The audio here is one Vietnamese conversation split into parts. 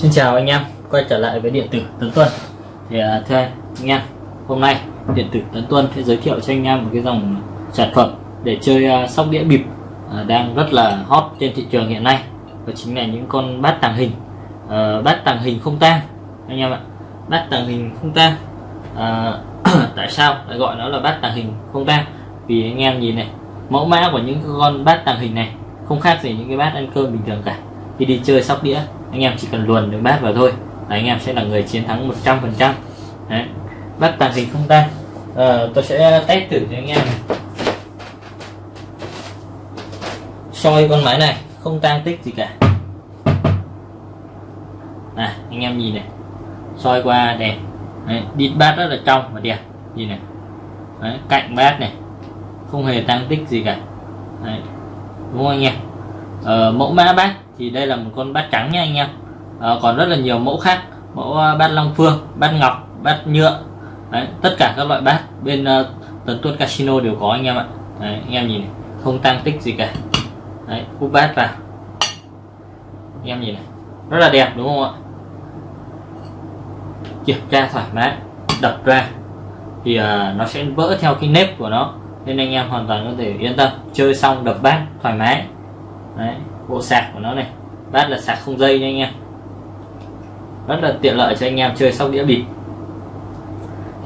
Xin chào anh em, quay trở lại với điện tử Tấn Tuân. Thì uh, thưa anh em, hôm nay điện tử Tấn Tuân sẽ giới thiệu cho anh em một cái dòng sản phẩm để chơi uh, sóc đĩa bịp uh, đang rất là hot trên thị trường hiện nay. Đó chính là những con bát tàng hình uh, bát tàng hình không tang anh em ạ. Bát tàng hình không tang uh, tại sao lại gọi nó là bát tàng hình không tang? Vì anh em nhìn này mẫu mã của những con bát tàng hình này không khác gì những cái bát ăn cơm bình thường cả. Khi đi chơi sóc đĩa anh em chỉ cần luồn được bát vào thôi. Là anh em sẽ là người chiến thắng 100 phần trăm. Bát tàng hình không tan à, ờ, tôi sẽ test thử cho anh em soi con máy này không tan tích gì cả. À, anh em nhìn này. Soi qua đẹp Đấy, đít bát rất là trong và đẹp. Nhìn này. Đấy, cạnh bát này. Không hề tăng tích gì cả. Đấy. đúng không anh em? Ờ, mẫu mã bát thì đây là một con bát trắng nha anh em. À, còn rất là nhiều mẫu khác mẫu ờ, bát long phương bát ngọc bát nhựa. Đấy, tất cả các loại bát bên ờ, uh, tấn tuất casino đều có anh em ạ. Đấy, anh em nhìn này, không tăng tích gì cả. Đấy, úp bát vào. Anh em nhìn này rất là đẹp đúng không ạ? Kiểm tra thoải mái đập ra thì uh, nó sẽ vỡ theo cái nếp của nó nên anh em hoàn toàn có thể yên tâm chơi xong đập bát thoải mái. Đấy, bộ sạc của nó này. Bát là sạc không dây nha anh em. Rất là tiện lợi cho anh em chơi sóc đĩa bịp.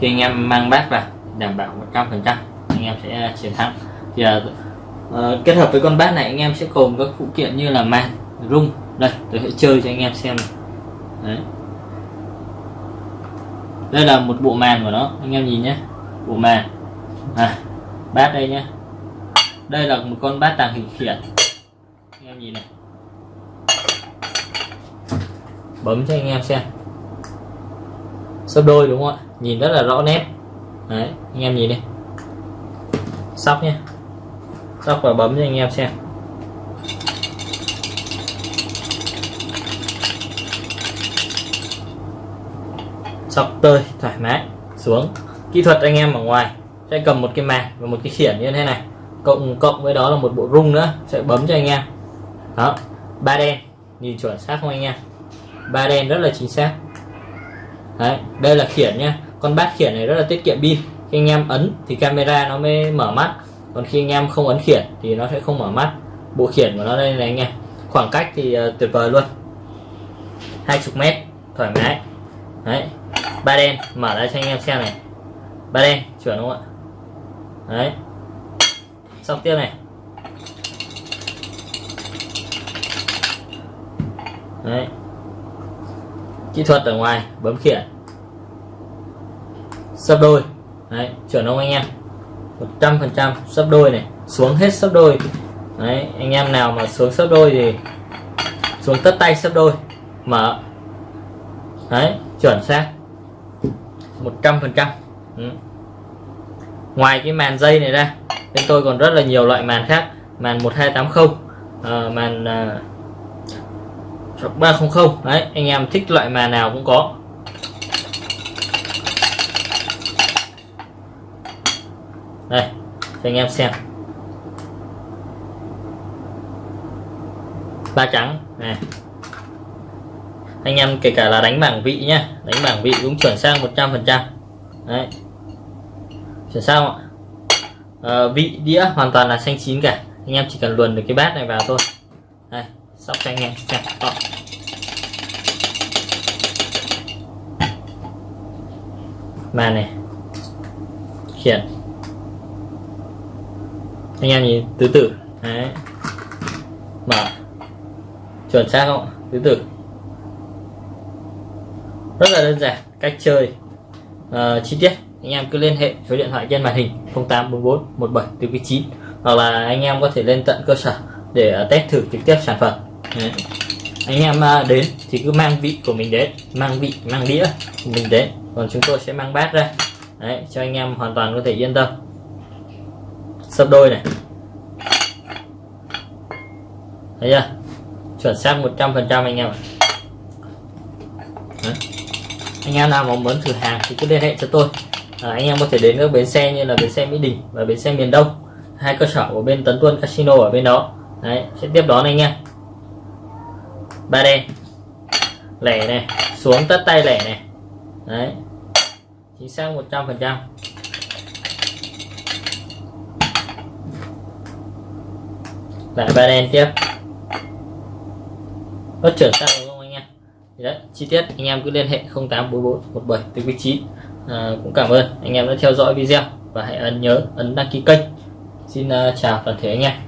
Khi anh em mang bát vào đảm bảo 100 phần trăm anh em sẽ chiến thắng. Thì uh, kết hợp với con bát này anh em sẽ cùng các phụ kiện như là màn rung. Đây tôi sẽ chơi cho anh em xem Đấy. đây là một bộ màn của nó anh em nhìn nhé. Bộ màn. À, bát đây nhé. Đây là một con bát tàng hình khiển gì này bấm cho anh em xem. Sấp đôi đúng không ạ? Nhìn rất là rõ nét. Đấy, anh em nhìn đi. Sóc nhé sóc và bấm cho anh em xem. Sóc tơi, thoải mái, xuống. Kỹ thuật anh em ở ngoài, sẽ cầm một cái màn và một cái khiển như thế này. Cộng cộng với đó là một bộ rung nữa, sẽ bấm cho anh em đó ba đen. Nhìn chuẩn xác không anh em? Ba đen rất là chính xác. Đấy, đây là khiển nhá. Con bát khiển này rất là tiết kiệm pin. Khi anh em ấn thì camera nó mới mở mắt. Còn khi anh em không ấn khiển thì nó sẽ không mở mắt. Bộ khiển của nó đây này anh em. Khoảng cách thì uh, tuyệt vời luôn. 20 mét thoải mái. Đấy ba đen mở ra cho anh em xem này. Ba đen chuẩn không ạ? Đấy. Xong tiếp này. Đấy. Kỹ thuật ở ngoài bấm khiển. Sấp đôi. Đấy chuẩn không anh em? 100 phần trăm sấp đôi này xuống hết sấp đôi. Đấy anh em nào mà xuống sấp đôi thì xuống tất tay sấp đôi. Mở. Đấy chuẩn xác. 100 phần trăm. Ừ. ngoài cái màn dây này ra bên tôi còn rất là nhiều loại màn khác. Màn 1280 uh, ờ, màn ờ, hoặc 300 đấy anh em thích loại màn nào cũng có. Đây cho anh em xem. Ba trắng. Này. Anh em kể cả là đánh bảng vị nhá. Đánh bảng vị cũng chuẩn sang 100 phần trăm. Đấy. Chuẩn sao ạ. À, vị đĩa hoàn toàn là xanh chín cả. Anh em chỉ cần luồn được cái bát này vào thôi. Đây sóc cho anh em xem to màn này khiển anh em nhìn tứ tử. Đấy. Mở. Chuẩn xác không? Tứ tử. Rất là đơn giản cách chơi. Uh, chi tiết. Anh em cứ liên hệ số điện thoại trên màn hình 0844 17 9 hoặc là anh em có thể lên tận cơ sở để ờ, test thử trực tiếp sản phẩm. Đấy. anh em ờ, đến thì cứ mang vị của mình đến mang vị mang đĩa của mình đến. Còn chúng tôi sẽ mang bát ra. Đấy, cho anh em hoàn toàn có thể yên tâm. Sấp đôi này. Thấy chưa? Chuẩn xác 100 phần trăm anh em Đấy. anh em nào mà muốn thử hàng thì cứ liên hệ cho tôi. À, anh em có thể đến các bến xe như là bến xe Mỹ Đình và bến xe miền Đông hai cơ sở của bên Tấn Tuân Casino ở bên đó. Đấy, sẽ tiếp đón anh em ba đen lẻ này xuống tất tay lẻ này. Đấy. Chính xác 100 phần trăm. Lại ba đen tiếp. Nó chuyển sang đúng không anh em thì đấy chi tiết anh em cứ liên hệ 084417 từ vị trí. À, cũng cảm ơn. Anh em đã theo dõi video và hãy ấn nhớ ấn đăng ký kênh. Xin uh, chào toàn thể anh em.